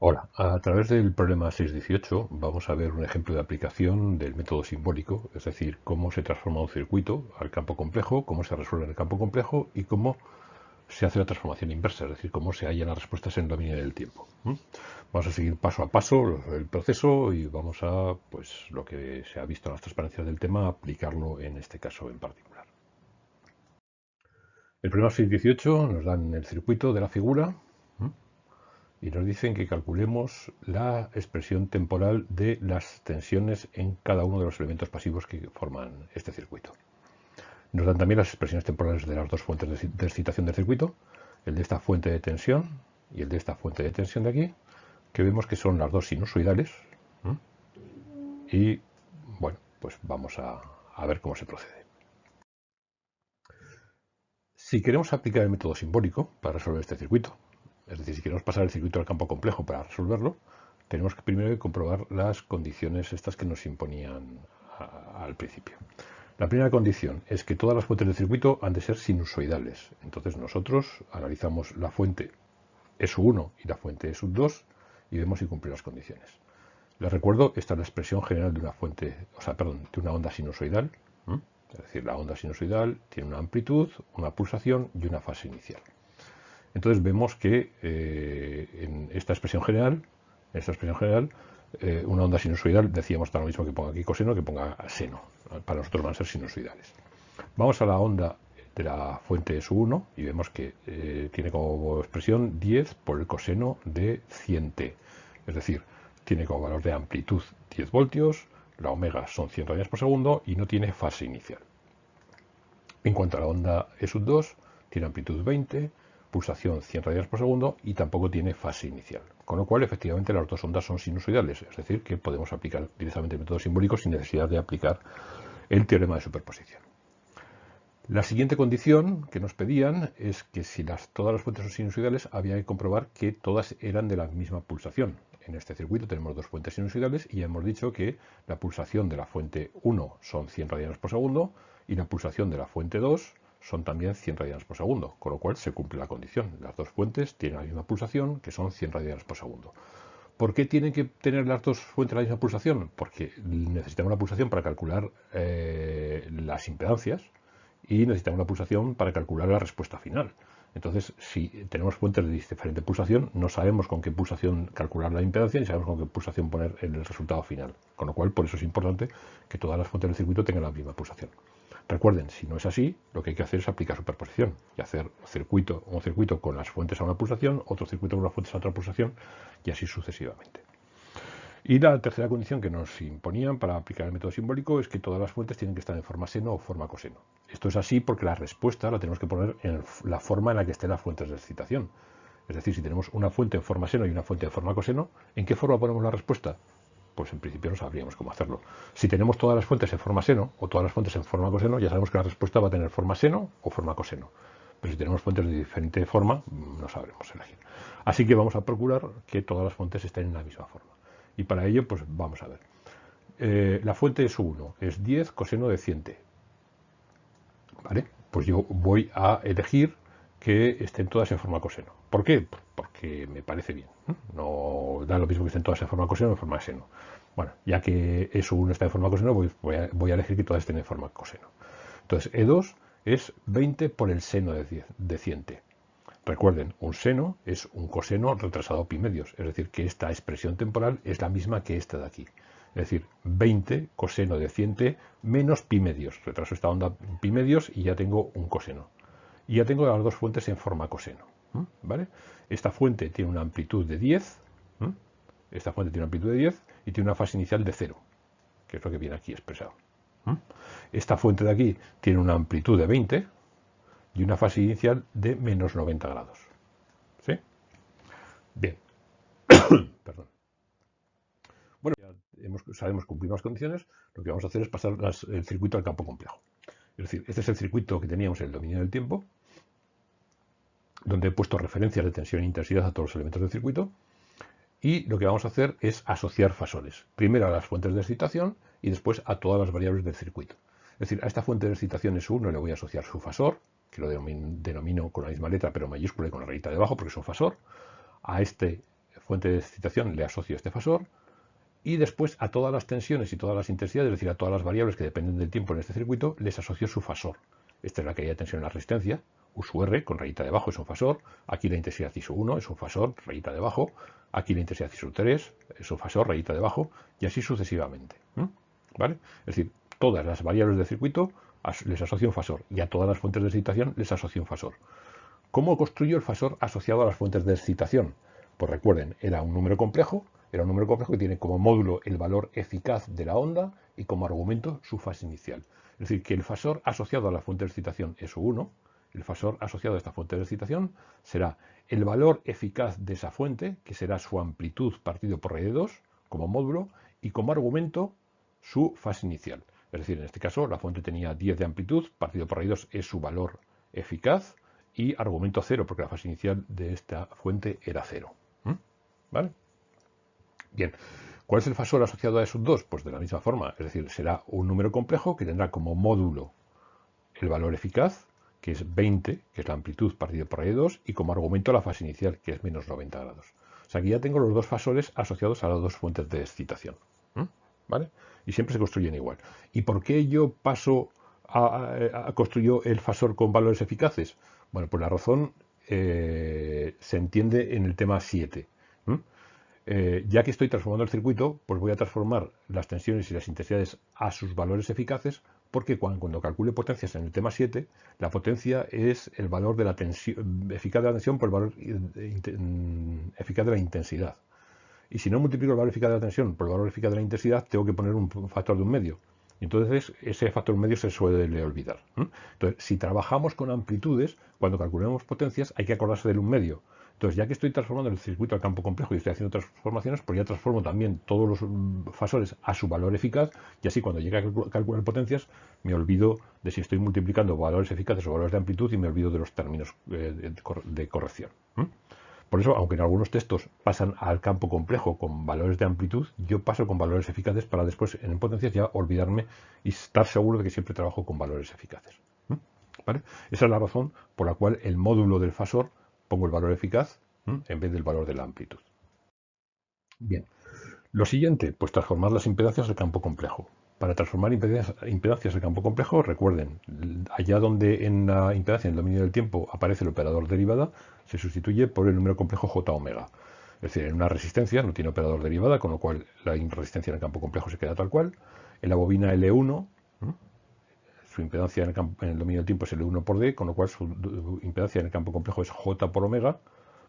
Hola, a través del problema 618 vamos a ver un ejemplo de aplicación del método simbólico, es decir, cómo se transforma un circuito al campo complejo, cómo se resuelve en el campo complejo y cómo se hace la transformación inversa, es decir, cómo se hallan las respuestas en el dominio del tiempo. Vamos a seguir paso a paso el proceso y vamos a, pues, lo que se ha visto en las transparencias del tema, aplicarlo en este caso en particular. El problema 618 nos dan el circuito de la figura, y nos dicen que calculemos la expresión temporal de las tensiones en cada uno de los elementos pasivos que forman este circuito. Nos dan también las expresiones temporales de las dos fuentes de excitación del circuito, el de esta fuente de tensión y el de esta fuente de tensión de aquí, que vemos que son las dos sinusoidales. Y bueno, pues vamos a, a ver cómo se procede. Si queremos aplicar el método simbólico para resolver este circuito, es decir, si queremos pasar el circuito al campo complejo para resolverlo, tenemos que primero comprobar las condiciones estas que nos imponían al principio. La primera condición es que todas las fuentes del circuito han de ser sinusoidales. Entonces nosotros analizamos la fuente ESU1 y la fuente ESU2 y vemos si cumple las condiciones. Les recuerdo, esta es la expresión general de una fuente, o sea, perdón, de una onda sinusoidal. Es decir, la onda sinusoidal tiene una amplitud, una pulsación y una fase inicial. Entonces vemos que eh, en esta expresión general, en esta expresión general, eh, una onda sinusoidal, decíamos está lo mismo que ponga aquí coseno que ponga seno. Para nosotros van a ser sinusoidales. Vamos a la onda de la fuente SU1 y vemos que eh, tiene como expresión 10 por el coseno de 100t. Es decir, tiene como valor de amplitud 10 voltios, la omega son 100 radianes por segundo y no tiene fase inicial. En cuanto a la onda ESU2, tiene amplitud 20, pulsación 100 radianes por segundo y tampoco tiene fase inicial. Con lo cual, efectivamente, las dos ondas son sinusoidales, es decir, que podemos aplicar directamente el método simbólico sin necesidad de aplicar el teorema de superposición. La siguiente condición que nos pedían es que si las, todas las fuentes son sinusoidales, había que comprobar que todas eran de la misma pulsación. En este circuito tenemos dos fuentes sinusoidales y ya hemos dicho que la pulsación de la fuente 1 son 100 radianes por segundo y la pulsación de la fuente 2 son también 100 radianes por segundo, con lo cual se cumple la condición. Las dos fuentes tienen la misma pulsación, que son 100 radianes por segundo. ¿Por qué tienen que tener las dos fuentes la misma pulsación? Porque necesitamos una pulsación para calcular eh, las impedancias y necesitamos una pulsación para calcular la respuesta final. Entonces, si tenemos fuentes de diferente pulsación, no sabemos con qué pulsación calcular la impedancia ni sabemos con qué pulsación poner el resultado final. Con lo cual, por eso es importante que todas las fuentes del circuito tengan la misma pulsación. Recuerden, si no es así, lo que hay que hacer es aplicar superposición y hacer circuito, un circuito con las fuentes a una pulsación, otro circuito con las fuentes a otra pulsación y así sucesivamente. Y la tercera condición que nos imponían para aplicar el método simbólico es que todas las fuentes tienen que estar en forma seno o forma coseno. Esto es así porque la respuesta la tenemos que poner en la forma en la que estén las fuentes de excitación. Es decir, si tenemos una fuente en forma seno y una fuente en forma coseno, ¿en qué forma ponemos la respuesta? Pues en principio no sabríamos cómo hacerlo. Si tenemos todas las fuentes en forma seno o todas las fuentes en forma coseno, ya sabemos que la respuesta va a tener forma seno o forma coseno. Pero si tenemos fuentes de diferente forma, no sabremos elegir. Así que vamos a procurar que todas las fuentes estén en la misma forma. Y para ello, pues vamos a ver. Eh, la fuente es 1, es 10 coseno de 100t. ¿Vale? Pues yo voy a elegir que estén todas en forma coseno. ¿Por qué? Porque me parece bien. No da lo mismo que estén todas en forma coseno o en forma seno. Bueno, ya que eso uno está en forma coseno, voy, a, elegir que todas estén en forma coseno. Entonces, E2 es 20 por el seno de, 10, de 100t. Recuerden, un seno es un coseno retrasado pi medios, es decir, que esta expresión temporal es la misma que esta de aquí. Es decir, 20 coseno de 100t menos pi medios. Retraso esta onda pi medios y ya tengo un coseno y ya tengo las dos fuentes en forma coseno. ¿vale? Esta fuente tiene una amplitud de 10, esta fuente tiene una amplitud de 10 y tiene una fase inicial de 0, que es lo que viene aquí expresado. Esta fuente de aquí tiene una amplitud de 20 y una fase inicial de menos 90 grados. ¿Sí? Bien. Perdón. Bueno, ya sabemos cumplir las condiciones, lo que vamos a hacer es pasar el circuito al campo complejo. Es decir, este es el circuito que teníamos en el dominio del tiempo, donde he puesto referencias de tensión e intensidad a todos los elementos del circuito. Y lo que vamos a hacer es asociar fasores. Primero a las fuentes de excitación y después a todas las variables del circuito. Es decir, a esta fuente de excitación S1 le voy a asociar su fasor, que lo denomino con la misma letra pero mayúscula y con la rayita debajo porque es un fasor. A este fuente de excitación le asocio este fasor y después a todas las tensiones y todas las intensidades, es decir, a todas las variables que dependen del tiempo en este circuito, les asocio su fasor. Esta es la caída de tensión en la resistencia, U su R con rayita debajo es un fasor, aquí la intensidad I 1 es un fasor, rayita debajo, aquí la intensidad I 3 es un fasor, rayita debajo, y así sucesivamente. ¿Vale? Es decir, todas las variables del circuito les asocio un fasor y a todas las fuentes de excitación les asocio un fasor. ¿Cómo construyo el fasor asociado a las fuentes de excitación? Pues recuerden, era un número complejo, era un número complejo que tiene como módulo el valor eficaz de la onda y como argumento su fase inicial. Es decir, que el fasor asociado a la fuente de excitación es 1, el fasor asociado a esta fuente de excitación será el valor eficaz de esa fuente, que será su amplitud partido por raíz de 2 como módulo, y como argumento su fase inicial. Es decir, en este caso la fuente tenía 10 de amplitud, partido por raíz 2 es su valor eficaz, y argumento 0, porque la fase inicial de esta fuente era 0. ¿Mm? ¿Vale? Bien, ¿cuál es el fasor asociado a esos dos? Pues de la misma forma, es decir, será un número complejo que tendrá como módulo el valor eficaz, que es 20, que es la amplitud partido por raíz de 2, y como argumento la fase inicial, que es menos 90 grados. O sea, aquí ya tengo los dos fasores asociados a las dos fuentes de excitación. ¿Vale? Y siempre se construyen igual. ¿Y por qué yo paso a, construir el fasor con valores eficaces? Bueno, pues la razón eh, se entiende en el tema 7. Eh, ya que estoy transformando el circuito, pues voy a transformar las tensiones y las intensidades a sus valores eficaces, porque cuando, calcule potencias en el tema 7, la potencia es el valor de la tensión, eficaz de la tensión por el valor mm, eficaz de la intensidad. Y si no multiplico el valor eficaz de la tensión por el valor eficaz de la intensidad, tengo que poner un factor de un medio. Entonces ese factor medio se suele olvidar. Entonces, si trabajamos con amplitudes, cuando calculemos potencias, hay que acordarse del un medio. Entonces, ya que estoy transformando el circuito al campo complejo y estoy haciendo transformaciones, pues ya transformo también todos los mm, fasores a su valor eficaz y así cuando llegue a calcular potencias me olvido de si estoy multiplicando valores eficaces o valores de amplitud y me olvido de los términos eh, de corrección. Por eso, aunque en algunos textos pasan al campo complejo con valores de amplitud, yo paso con valores eficaces para después en potencias ya olvidarme y estar seguro de que siempre trabajo con valores eficaces. Esa es la razón por la cual el módulo del fasor pongo el valor eficaz en vez del valor de la amplitud. Bien, lo siguiente, pues transformar las impedancias al campo complejo. Para transformar impedancias al campo complejo, recuerden, allá donde en la impedancia, en el dominio del tiempo, aparece el operador derivada, se sustituye por el número complejo j omega. Es decir, en una resistencia no tiene operador derivada, con lo cual la resistencia en el campo complejo se queda tal cual. En la bobina L1, su impedancia en el, dominio del tiempo es L1 por D, con lo cual su impedancia en el campo complejo es J por omega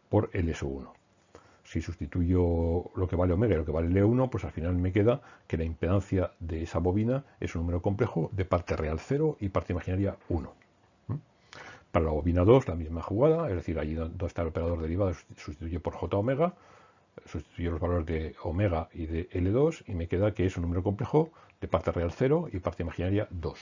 por LS1. Si sustituyo lo que vale omega y lo que vale L1, pues al final me queda que la impedancia de esa bobina es un número complejo de parte real 0 y parte imaginaria 1. Para la bobina 2, la misma jugada, es decir, allí donde está el operador derivado, sustituye por J omega, sustituyo los valores de omega y de L2 y me queda que es un número complejo de parte real 0 y parte imaginaria 2.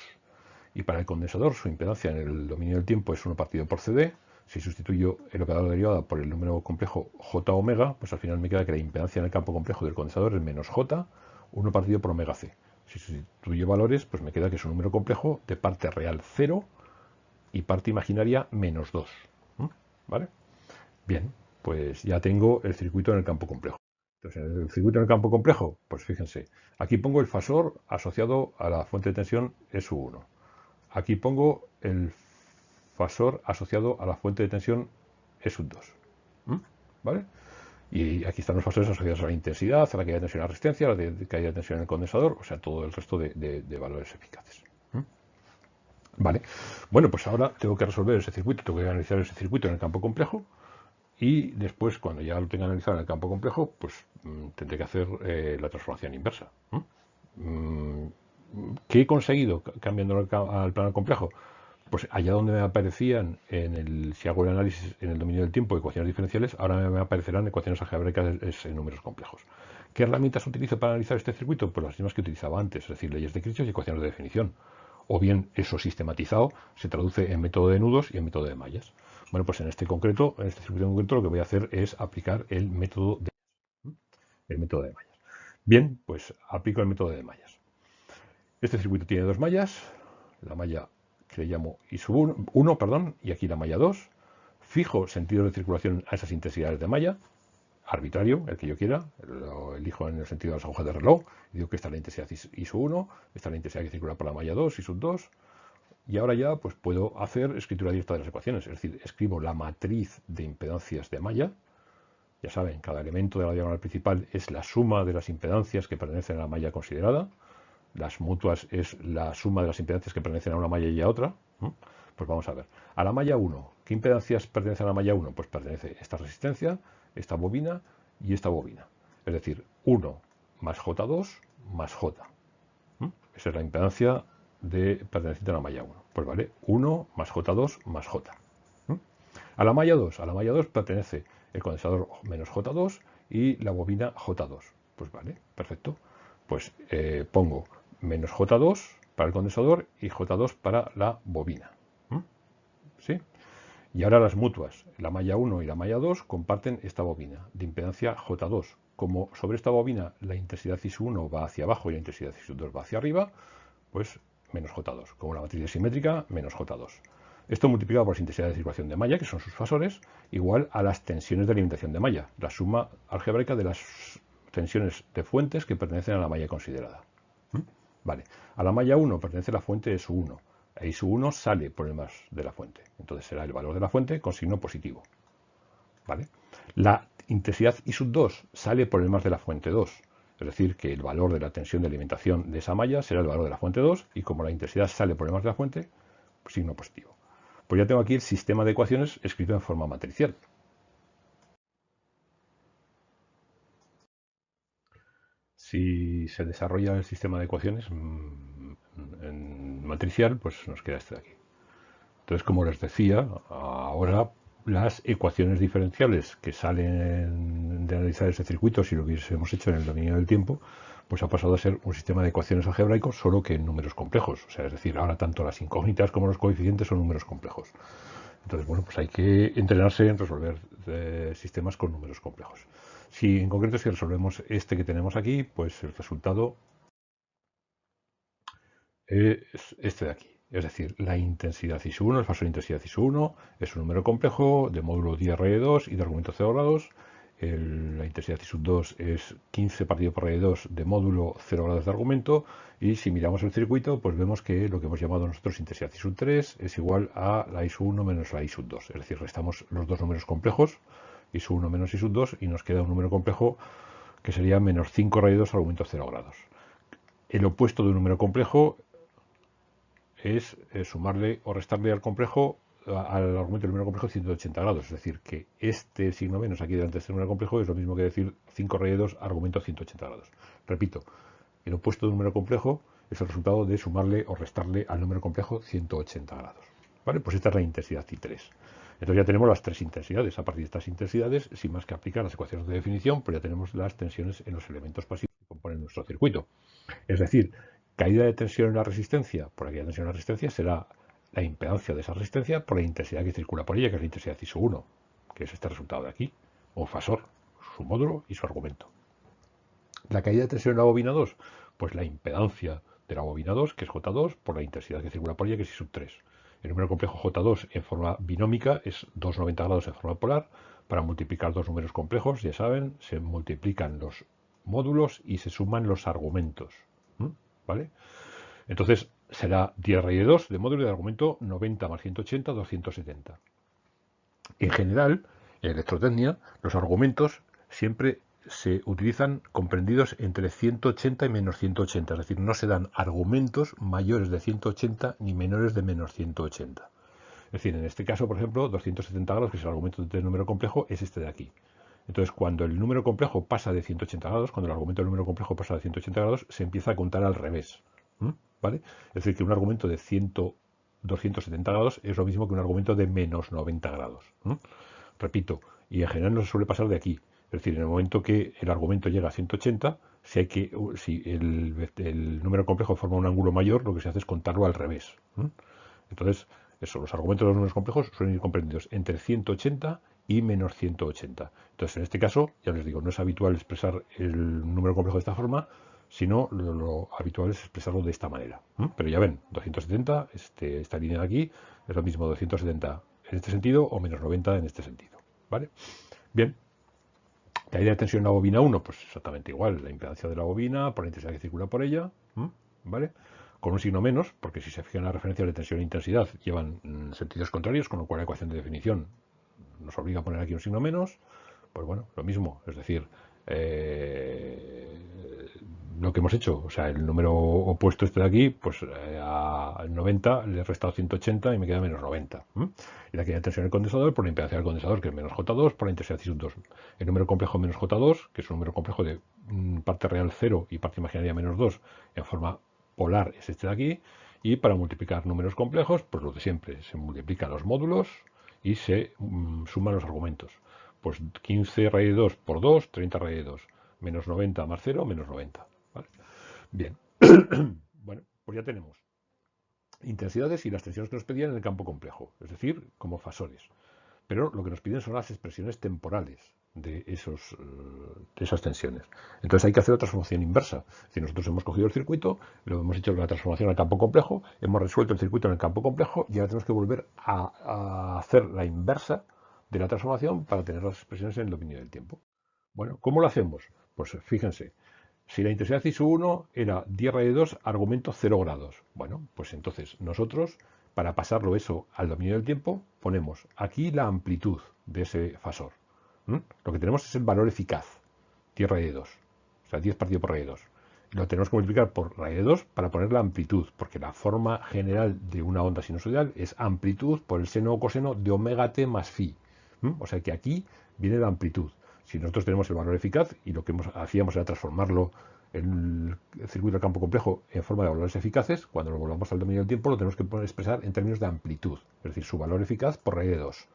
Y para el condensador, su impedancia en el dominio del tiempo es 1 partido por CD. Si sustituyo el operador derivado por el número complejo J omega, pues al final me queda que la impedancia en el campo complejo del condensador es menos J, 1 partido por omega C. Si sustituyo valores, pues me queda que es un número complejo de parte real 0 y parte imaginaria menos 2. ¿Vale? Bien, pues ya tengo el circuito en el campo complejo. Entonces, en el circuito en el campo complejo, pues fíjense, aquí pongo el fasor asociado a la fuente de tensión SU1. Aquí pongo el fasor asociado a la fuente de tensión E 2. ¿Vale? Y aquí están los fasores asociados a la intensidad, a la caída de tensión en la resistencia, a la caída de tensión en el condensador, o sea, todo el resto de, valores eficaces. Vale. Bueno, pues ahora tengo que resolver ese circuito, tengo que analizar ese circuito en el campo complejo y después, cuando ya lo tenga analizado en el campo complejo, pues mm, tendré que hacer eh, la transformación inversa. ¿Qué he conseguido cambiando al plano complejo? Pues allá donde me aparecían, en el, si hago el análisis en el dominio del tiempo, ecuaciones diferenciales, ahora me aparecerán ecuaciones algebraicas en números complejos. ¿Qué herramientas utilizo para analizar este circuito? Pues las mismas que utilizaba antes, es decir, leyes de Kirchhoff y ecuaciones de definición. O bien eso sistematizado se traduce en método de nudos y en método de mallas. Bueno, pues en este concreto, en este circuito concreto, lo que voy a hacer es aplicar el método de el método de mallas. Bien, pues aplico el método de mallas. Este circuito tiene dos mallas, la malla que le llamo I 1, perdón, y aquí la malla 2. Fijo sentido de circulación a esas intensidades de malla. arbitrario, el que yo quiera, lo elijo en el sentido de las agujas de reloj, digo que esta es la intensidad ISO 1, esta es la intensidad que circula por la malla 2, ISO 2, y ahora ya pues puedo hacer escritura directa de las ecuaciones, es decir, escribo la matriz de impedancias de malla, ya saben, cada elemento de la diagonal principal es la suma de las impedancias que pertenecen a la malla considerada, las mutuas es la suma de las impedancias que pertenecen a una malla y a otra, pues vamos a ver. A la malla 1, ¿qué impedancias pertenecen a la malla 1? Pues pertenece esta resistencia, esta bobina y esta bobina. Es decir, 1 más J2 más J. Esa es la impedancia de perteneciente a la malla 1. Pues vale, 1 más J2 más J. A la malla 2, a la malla 2 pertenece el condensador menos J2 y la bobina J2. Pues vale, perfecto. Pues eh, pongo menos J2 para el condensador y J2 para la bobina. ¿Sí? Y ahora las mutuas, la malla 1 y la malla 2 comparten esta bobina de impedancia J2. Como sobre esta bobina la intensidad IS1 va hacia abajo y la intensidad IS2 va hacia arriba, pues menos J2. Como la matriz es simétrica, menos J2. Esto multiplicado por las intensidades de circulación de malla, que son sus fasores, igual a las tensiones de alimentación de malla, la suma algebraica de las tensiones de fuentes que pertenecen a la malla considerada. Vale, a la malla 1 pertenece la fuente de su 1 y su 1 sale por el más de la fuente. Entonces será el valor de la fuente con signo positivo. ¿Vale? La intensidad I sub 2 sale por el más de la fuente 2. Es decir, que el valor de la tensión de alimentación de esa malla será el valor de la fuente 2 y como la intensidad sale por el más de la fuente, signo positivo. Pues ya tengo aquí el sistema de ecuaciones escrito en forma matricial. Si se desarrolla el sistema de ecuaciones mm, en matricial, pues nos queda este de aquí. Entonces, como les decía, ahora las ecuaciones diferenciales que salen de analizar este circuito, si lo hubiésemos hecho en el dominio del tiempo, pues ha pasado a ser un sistema de ecuaciones algebraicos solo que en números complejos. O sea, es decir, ahora tanto las incógnitas como los coeficientes son números complejos. Entonces, bueno, pues hay que entrenarse en resolver eh, sistemas con números complejos. Si en concreto si resolvemos este que tenemos aquí, pues el resultado es este de aquí. Es decir, la intensidad IS1, el fasor de intensidad IS1, es un número complejo de módulo 10 raíz 2 y de argumento 0 grados. la intensidad IS2 es 15 partido por raíz 2 de módulo 0 grados de argumento. Y si miramos el circuito, pues vemos que lo que hemos llamado nosotros intensidad IS3 es igual a la IS1 menos la IS2. Es decir, restamos los dos números complejos y su 1 menos y sub 2 y nos queda un número complejo que sería menos 5 raíz 2 argumento 0 grados. El opuesto de un número complejo es, eh, sumarle o restarle al complejo al argumento del número complejo 180 grados. Es decir, que este signo menos aquí delante de este número complejo es lo mismo que decir 5 raíz 2 argumento 180 grados. Repito, el opuesto de un número complejo es el resultado de sumarle o restarle al número complejo 180 grados. ¿Vale? Pues esta es la intensidad I3. Entonces ya tenemos las tres intensidades. A partir de estas intensidades, sin más que aplicar las ecuaciones de definición, pues ya tenemos las tensiones en los elementos pasivos que componen nuestro circuito. Es decir, caída de tensión en la resistencia por aquella tensión en la resistencia será la impedancia de esa resistencia por la intensidad que circula por ella, que es la intensidad ISO1, que es este resultado de aquí, o fasor, su módulo y su argumento. La caída de tensión en la bobina 2, pues la impedancia de la bobina 2, que es J2, por la intensidad que circula por ella, que es I 3. El número complejo J2 en forma binómica es 290 grados en forma polar. Para multiplicar dos números complejos, ya saben, se multiplican los módulos y se suman los argumentos. ¿Vale? Entonces será 10 raíz de 2 de módulo de argumento 90 más 180, 270. En general, en electrotecnia, los argumentos siempre se utilizan comprendidos entre 180 y menos 180, es decir, no se dan argumentos mayores de 180 ni menores de menos 180. Es decir, en este caso, por ejemplo, 270 grados, que es el argumento del número complejo, es este de aquí. Entonces, cuando el número complejo pasa de 180 grados, cuando el argumento del número complejo pasa de 180 grados, se empieza a contar al revés. ¿Vale? Es decir, que un argumento de 100, 270 grados es lo mismo que un argumento de menos 90 grados. Repito, y en general no se suele pasar de aquí. Es decir, en el momento que el argumento llega a 180, si, hay que, si el, número complejo forma un ángulo mayor, lo que se hace es contarlo al revés. Entonces, eso, los argumentos de los números complejos suelen ir comprendidos entre 180 y menos 180. Entonces, en este caso, ya les digo, no es habitual expresar el número complejo de esta forma, sino lo, habitual es expresarlo de esta manera. Pero ya ven, 270, este, esta línea de aquí, es lo mismo 270 en este sentido o menos 90 en este sentido. ¿Vale? Bien, La idea de tensión en la bobina 1, pues exactamente igual, la impedancia de la bobina por la intensidad que circula por ella, ¿vale? Con un signo menos, porque si se fijan las referencias de tensión e intensidad llevan mm, sentidos contrarios, con lo cual la ecuación de definición nos obliga a poner aquí un signo menos, pues bueno, lo mismo, es decir, eh, lo que hemos hecho, o sea, el número opuesto este de aquí, pues eh, al 90 le he restado 180 y me queda menos 90. Y la que de tensión del condensador por la impedancia del condensador, que es menos J2, por la intensidad sub 2. El número complejo menos J2, que es un número complejo de mm, parte real 0 y parte imaginaria menos 2 en forma polar, es este de aquí. Y para multiplicar números complejos, pues lo de siempre, se multiplican los módulos y se mm, suman los argumentos. Pues 15 raíz de 2 por 2, 30 raíz de 2, menos 90 más 0, menos 90. Bien, bueno, pues ya tenemos intensidades y las tensiones que nos pedían en el campo complejo, es decir, como fasores. Pero lo que nos piden son las expresiones temporales de, esos, eh, de esas tensiones. Entonces hay que hacer la transformación inversa. Si nosotros hemos cogido el circuito, lo hemos hecho la transformación al campo complejo, hemos resuelto el circuito en el campo complejo y ahora tenemos que volver a, a hacer la inversa de la transformación para tener las expresiones en el dominio del tiempo. Bueno, ¿cómo lo hacemos? Pues fíjense, si la intensidad ISU1 era 10 raíz de 2, argumento 0 grados. Bueno, pues entonces nosotros, para pasarlo eso al dominio del tiempo, ponemos aquí la amplitud de ese fasor. Lo que tenemos es el valor eficaz, 10 raíz de 2. O sea, 10 partido por raíz de 2. Lo tenemos que multiplicar por raíz de 2 para poner la amplitud, porque la forma general de una onda sinusoidal es amplitud por el seno o coseno de omega t más phi. O sea que aquí viene la amplitud. Si nosotros tenemos el valor eficaz y lo que hacíamos era transformarlo en el circuito de campo complejo en forma de valores eficaces, cuando lo volvamos al dominio del tiempo lo tenemos que expresar en términos de amplitud, es decir, su valor eficaz por raíz de 2.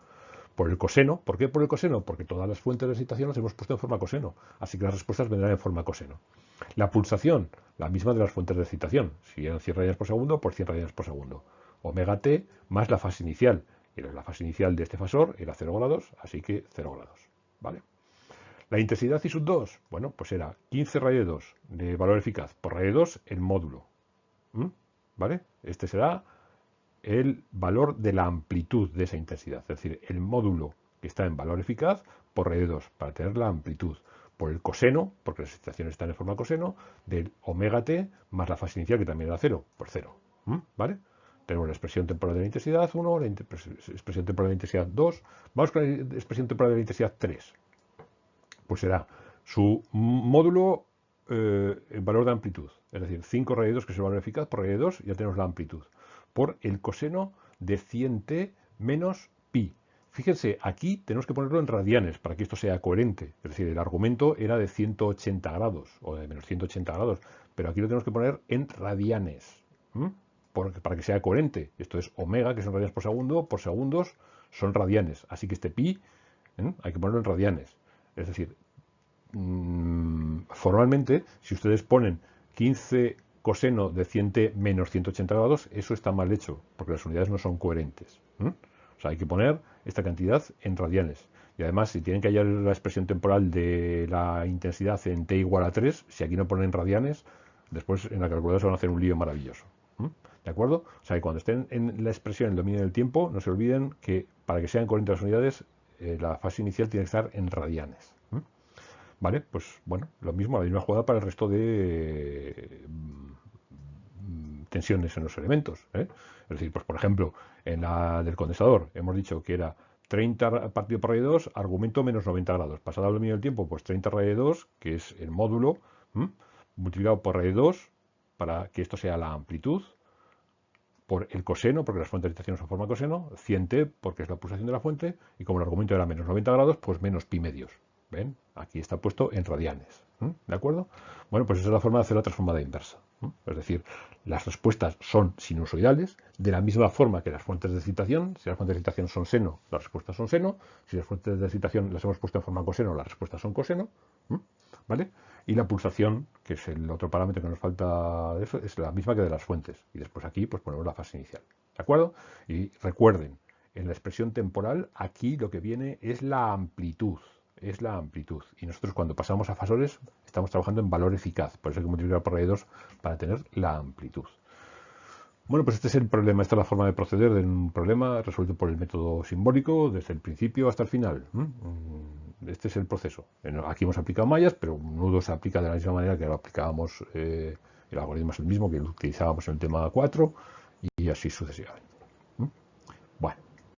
Por el coseno, ¿por qué por el coseno? Porque todas las fuentes de excitación las hemos puesto en forma coseno, así que las respuestas vendrán en forma coseno. La pulsación, la misma de las fuentes de excitación, si eran 100 radianes por segundo, por 100 radianes por segundo. Omega t más la fase inicial, y la fase inicial de este fasor era 0 grados, así que 0 grados. ¿Vale? La intensidad I sub 2, bueno, pues era 15 raíz de 2 de valor eficaz por de 2 el módulo. ¿Vale? Este será el valor de la amplitud de esa intensidad, es decir, el módulo que está en valor eficaz por de 2, para tener la amplitud, por el coseno, porque las excitaciones están en forma coseno, del omega t más la fase inicial, que también era 0, por 0. ¿Mm? ¿Vale? Tenemos la expresión temporal de la intensidad 1, la expresión temporal de la intensidad 2, vamos con la expresión temporal de la intensidad 3 pues será su módulo eh, en valor de amplitud, es decir, 5 raíz 2, que es el valor eficaz, por raíz 2 ya tenemos la amplitud, por el coseno de 100t menos pi. Fíjense, aquí tenemos que ponerlo en radianes para que esto sea coherente. Es decir, el argumento era de 180 grados o de menos 180 grados, pero aquí lo tenemos que poner en radianes para que sea coherente. Esto es omega, que son radianes por segundo, por segundos son radianes. Así que este pi hay que ponerlo en radianes. Es decir, mm, formalmente, si ustedes ponen 15 coseno de 100t menos 180 grados, eso está mal hecho, porque las unidades no son coherentes. O sea, hay que poner esta cantidad en radianes. Y además, si tienen que hallar la expresión temporal de la intensidad en t igual a 3, si aquí no ponen radianes, después en la calculadora se van a hacer un lío maravilloso. ¿De acuerdo? O sea, que cuando estén en la expresión en el dominio del tiempo, no se olviden que para que sean coherentes las unidades, eh, la fase inicial tiene que estar en radianes. ¿Vale? Pues bueno, lo mismo, la misma jugada para el resto de mm, tensiones en los elementos. ¿eh? Es decir, pues por ejemplo, en la del condensador hemos dicho que era 30 partido por raíz 2, argumento menos 90 grados. Pasado el dominio del tiempo, pues 30 raíz 2, que es el módulo, multiplicado por raíz 2, para que esto sea la amplitud, por el coseno, porque las fuentes de excitación son forma coseno, 100t, porque es la pulsación de la fuente, y como el argumento era menos 90 grados, pues menos pi medios. ¿Ven? Aquí está puesto en radianes. ¿De acuerdo? Bueno, pues esa es la forma de hacer la transformada inversa. Es decir, las respuestas son sinusoidales, de la misma forma que las fuentes de excitación. Si las fuentes de excitación son seno, las respuestas son seno. Si las fuentes de excitación las hemos puesto en forma coseno, las respuestas son coseno. ¿Vale? Y la pulsación, que es el otro parámetro que nos falta eso, es la misma que de las fuentes. Y después aquí pues ponemos la fase inicial. ¿De acuerdo? Y recuerden, en la expresión temporal, aquí lo que viene es la amplitud. Es la amplitud. Y nosotros cuando pasamos a fasores estamos trabajando en valor eficaz. Por eso hay que multiplicar por raíz para tener la amplitud. Bueno, pues este es el problema, esta es la forma de proceder de un problema resuelto por el método simbólico desde el principio hasta el final. Este es el proceso. Aquí hemos aplicado mallas, pero nudo se aplica de la misma manera que lo aplicábamos, eh, el algoritmo es el mismo que lo utilizábamos en el tema 4 y así sucesivamente.